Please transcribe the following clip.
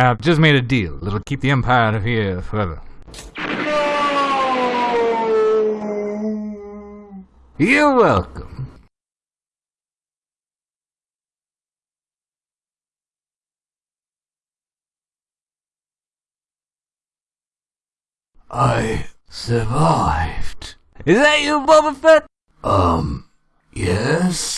I've just made a deal that'll keep the Empire out of here forever. You're welcome. I survived. Is that you, Boba Fett? Um, yes?